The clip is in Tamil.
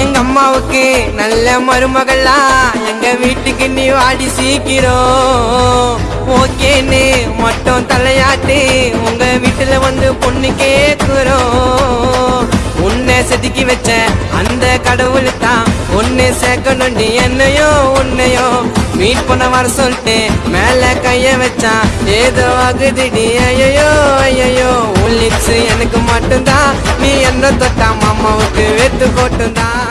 எங்க அம்மாவுக்கு நல்ல மருமகளா எங்க வீட்டுக்கு நீ வாடி சீக்கிரம். ஓகேன்னு மட்டும் தலையாட்டு உங்க வீட்டுல வந்து பொண்ணு கேக்குறோம். உன்னை செதுக்கி வச்ச அந்த கடவுள் தான் ஒன்னு நீ என்னையோ உன்னையோ. மீட் பண்ண வர சொல்லிட்டு மேல கைய வச்சான் ஏதோ ஆகுதுடி ஐயோ ஐயோ உன் லிப்ஸ் எனக்கு மட்டும்தான் நீ என்ன தொட்டா மாமாவுக்கு வெத்து போட்டுதான்